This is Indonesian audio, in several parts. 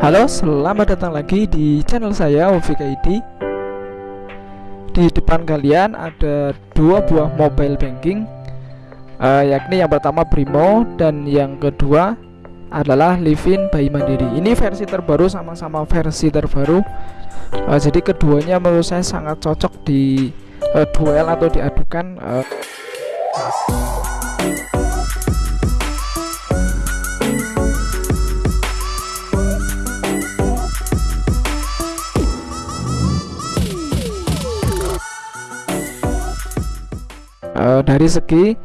Halo, selamat datang lagi di channel saya OVKID Di depan kalian ada dua buah mobile banking uh, Yakni yang pertama Brimo dan yang kedua adalah Livin Bayi Mandiri. Ini versi terbaru sama-sama versi terbaru. Uh, Jadi keduanya menurut saya sangat cocok di uh, duel atau diadukan uh, uh, dari segi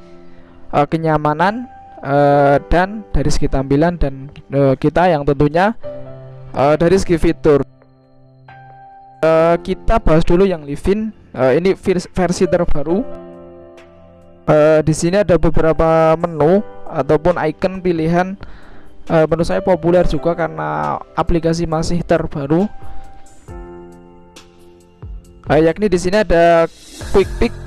uh, kenyamanan uh, dan dari segi tampilan dan uh, kita yang tentunya uh, dari segi fitur. Uh, kita bahas dulu yang Livin uh, ini versi terbaru. Uh, di sini ada beberapa menu ataupun icon pilihan. Uh, menurut saya populer juga karena aplikasi masih terbaru. Uh, yakni di sini ada quick pick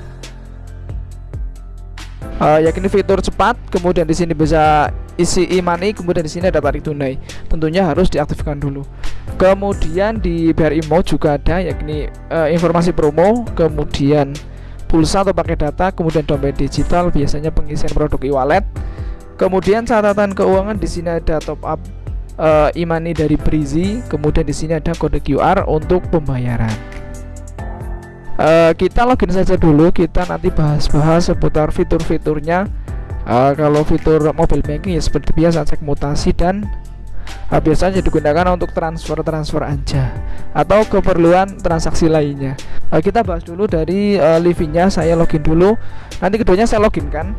uh, yakni fitur cepat kemudian di sini bisa isi e-money kemudian di sini ada tarik tunai. Tentunya harus diaktifkan dulu. Kemudian di BRI Mode juga ada yakni uh, informasi promo kemudian pulsa atau pakai data kemudian dompet digital biasanya pengisian produk e-wallet. Kemudian catatan keuangan di sini ada top up uh, e-money dari Brizi kemudian di sini ada kode QR untuk pembayaran uh, kita login saja dulu kita nanti bahas-bahas seputar fitur-fiturnya. Uh, kalau fitur mobile banking ya seperti biasa cek mutasi dan uh, biasanya digunakan untuk transfer-transfer aja atau keperluan transaksi lainnya. Uh, kita bahas dulu dari uh, livingnya saya login dulu. Nanti keduanya saya login kan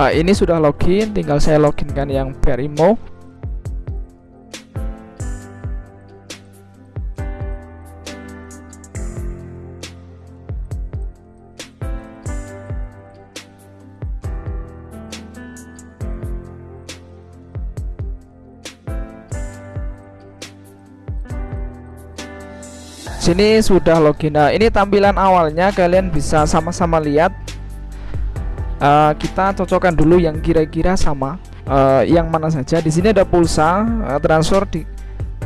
uh, ini sudah login tinggal saya login kan yang Perimo sini sudah login. Nah ini tampilan awalnya kalian bisa sama-sama lihat uh, kita cocokkan dulu yang kira-kira sama. Uh, yang mana saja? Di sini ada pulsa uh, transfer di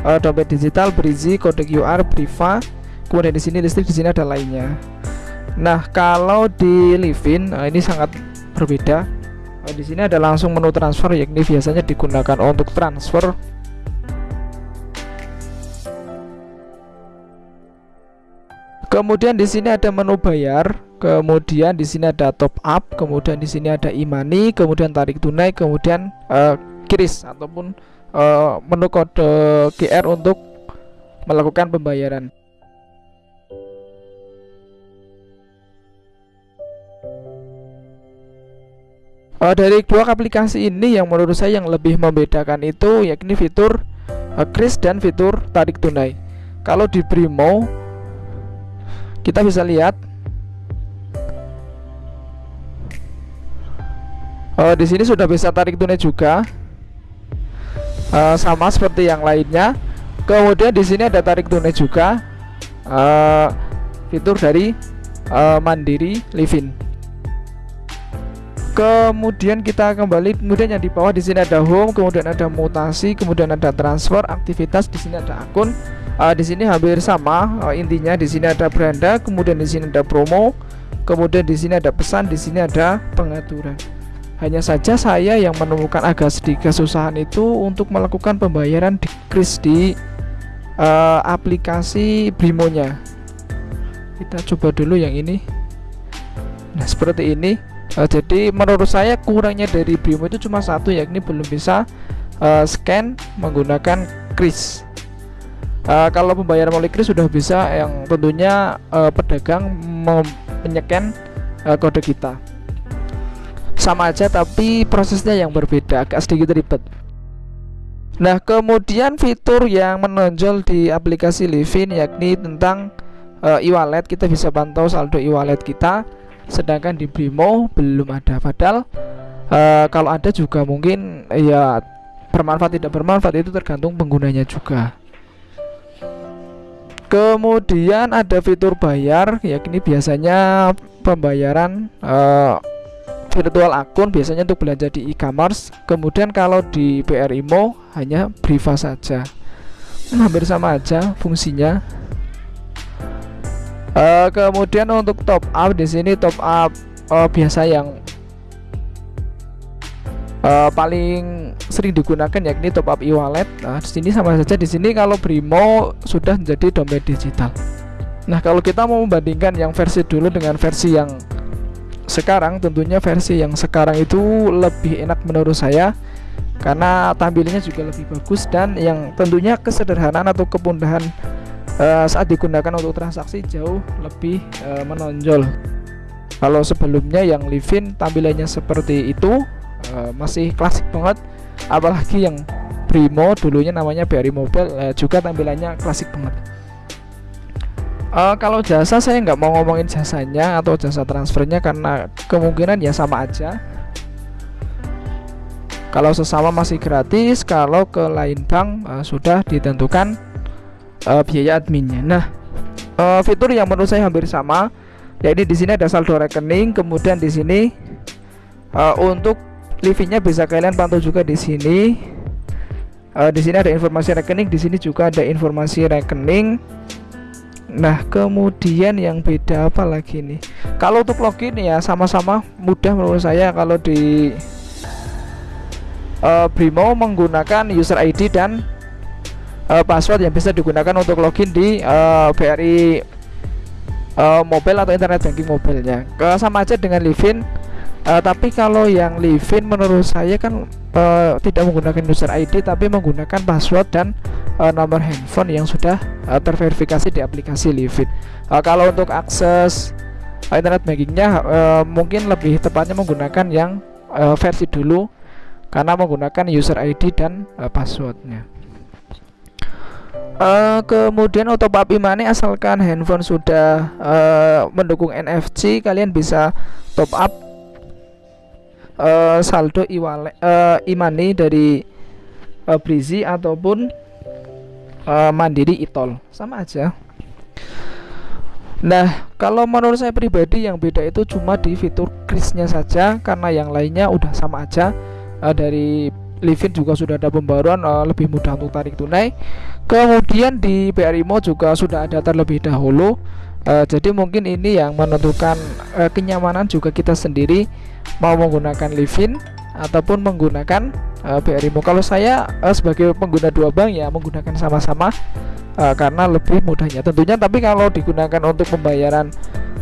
uh, dompet digital berisi kode QR Briva kemudian di sini listrik di sini ada lainnya. Nah kalau di Livin uh, ini sangat berbeda. Uh, di sini ada langsung menu transfer yakni biasanya digunakan untuk transfer. Kemudian di sini ada menu bayar, kemudian di sini ada top up, kemudian di sini ada e-money, kemudian tarik tunai, kemudian uh, ataupun uh, menu kode QR untuk melakukan pembayaran. Uh, dari dua aplikasi ini yang menurut saya yang lebih membedakan itu yakni fitur uh, kris dan fitur tarik tunai. Kalau di Brimo kita bisa lihat uh, di sini sudah bisa tarik tunai juga. Uh, sama seperti yang lainnya. Kemudian di sini ada tarik tunai juga. Uh, fitur dari uh, Mandiri Livin. Kemudian kita kembali kemudian yang di bawah di sini ada home kemudian ada mutasi kemudian ada transfer aktivitas di sini ada akun. Uh, di sini hampir sama uh, intinya di sini ada beranda kemudian di sini ada promo kemudian di sini ada pesan di sini ada pengaturan hanya saja saya yang menemukan agak sedikit kesusahan itu untuk melakukan pembayaran di kris di uh, aplikasi Brimonya. Kita coba dulu yang ini. Nah seperti ini. Uh, jadi menurut saya kurangnya dari Brimo itu cuma satu yakni belum bisa uh, scan menggunakan kris. Uh, kalau pembayaran melalui kris sudah bisa yang tentunya uh, pedagang menyeken uh, kode kita sama aja tapi prosesnya yang berbeda agak sedikit ribet. Nah kemudian fitur yang menonjol di aplikasi Livin yakni tentang uh, e-wallet. Kita bisa pantau saldo e-wallet kita sedangkan di Brimo belum ada. Padahal uh, kalau ada juga mungkin ya bermanfaat tidak bermanfaat itu tergantung penggunanya juga. Kemudian ada fitur bayar yakni biasanya pembayaran uh, virtual akun biasanya untuk belanja di e-commerce kemudian kalau di BRI Mo hanya Briva saja hampir sama aja fungsinya uh, kemudian untuk top up di sini top up uh, biasa yang uh, paling sering digunakan yakni top up e-wallet. Nah, di sini sama saja di sini kalau Brimo sudah menjadi dompet digital. Nah, kalau kita mau membandingkan yang versi dulu dengan versi yang sekarang, tentunya versi yang sekarang itu lebih enak menurut saya karena tampilannya juga lebih bagus dan yang tentunya kesederhanaan atau kemudahan uh, saat digunakan untuk transaksi jauh lebih uh, menonjol. Kalau sebelumnya yang Livin tampilannya seperti itu uh, masih klasik banget apalagi yang Primo dulunya namanya BRI Mobile uh, juga tampilannya klasik banget uh, kalau jasa saya nggak mau ngomongin jasanya atau jasa transfernya karena kemungkinan ya sama aja kalau sesama masih gratis kalau ke lain bank uh, sudah ditentukan uh, biaya adminnya nah uh, fitur yang menurut saya hampir sama yaitu di sini ada saldo rekening kemudian di sini uh, untuk Livinya bisa kalian pantau juga di sini. Uh, di sini ada informasi rekening, di sini juga ada informasi rekening. Nah, kemudian yang beda apa lagi nih? Kalau untuk login ya sama-sama mudah menurut saya kalau di uh, Brimo menggunakan user ID dan uh, password yang bisa digunakan untuk login di uh, BRI uh, mobile atau internet banking mobilenya. Ke sama aja dengan Livin uh, tapi kalau yang Livin menurut saya kan uh, tidak menggunakan user ID tapi menggunakan password dan uh, nomor handphone yang sudah uh, terverifikasi di aplikasi Livin uh, kalau untuk akses uh, internet bankingnya uh, mungkin lebih tepatnya menggunakan yang uh, versi dulu karena menggunakan user ID dan uh, passwordnya. Uh, kemudian auto up imane asalkan handphone sudah uh, mendukung NFC kalian bisa top up uh, saldo iwale uh, imani dari uh, Brizi ataupun uh, Mandiri Itol sama aja Nah, kalau menurut saya pribadi yang beda itu cuma di fitur krisnya saja karena yang lainnya udah sama aja. Uh, dari Livin juga sudah ada pembaruan uh, lebih mudah untuk tarik tunai. Kemudian di BRI Mo juga sudah ada terlebih dahulu. Uh, jadi mungkin ini yang menentukan uh, kenyamanan juga kita sendiri mau menggunakan Livin ataupun menggunakan uh, BRI Mo. Kalau saya uh, sebagai pengguna dua bank ya menggunakan sama-sama uh, karena lebih mudahnya tentunya. Tapi kalau digunakan untuk pembayaran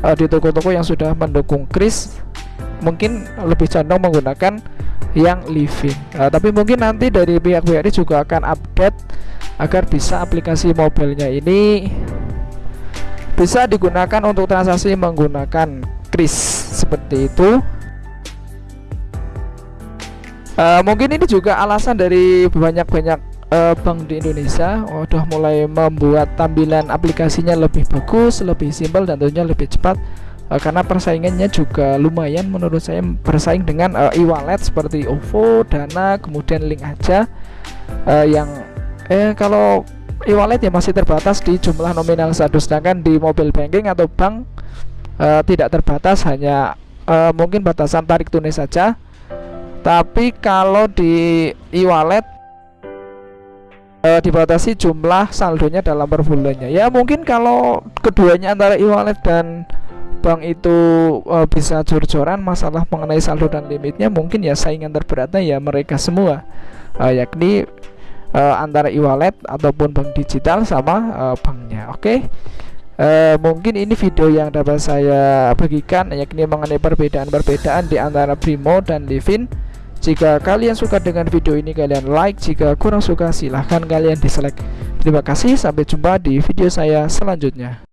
uh, di toko-toko yang sudah mendukung kris, mungkin lebih condong menggunakan yang Livin. Uh, tapi mungkin nanti dari pihak BRI juga akan update agar bisa aplikasi mobilnya ini bisa digunakan untuk transaksi menggunakan kris seperti itu uh, mungkin ini juga alasan dari banyak-banyak uh, bank di Indonesia udah mulai membuat tampilan aplikasinya lebih bagus, lebih simpel dan tentunya lebih cepat. Uh, karena persaingannya juga lumayan menurut saya bersaing dengan uh, e-wallet seperti OVO, Dana, kemudian Link aja. Uh, yang eh kalau e-wallet ya masih terbatas di jumlah nominal satu sedangkan di mobile banking atau bank uh, tidak terbatas hanya uh, mungkin batasan tarik tunai saja tapi kalau di e-wallet uh, dibatasi jumlah saldonya dalam per bulannya. Ya mungkin kalau keduanya antara e-wallet dan bank itu uh, bisa jor-joran masalah mengenai saldo dan limitnya mungkin ya saingan terberatnya ya mereka semua. Uh, yakni uh, antara e-wallet ataupun bank digital sama uh, banknya. Oke? Okay? Uh, mungkin ini video yang dapat saya bagikan yakni mengenai perbedaan-perbedaan di antara Primo dan Livin jika kalian suka dengan video ini kalian like. Jika kurang suka silahkan kalian dislike. Terima kasih sampai jumpa di video saya selanjutnya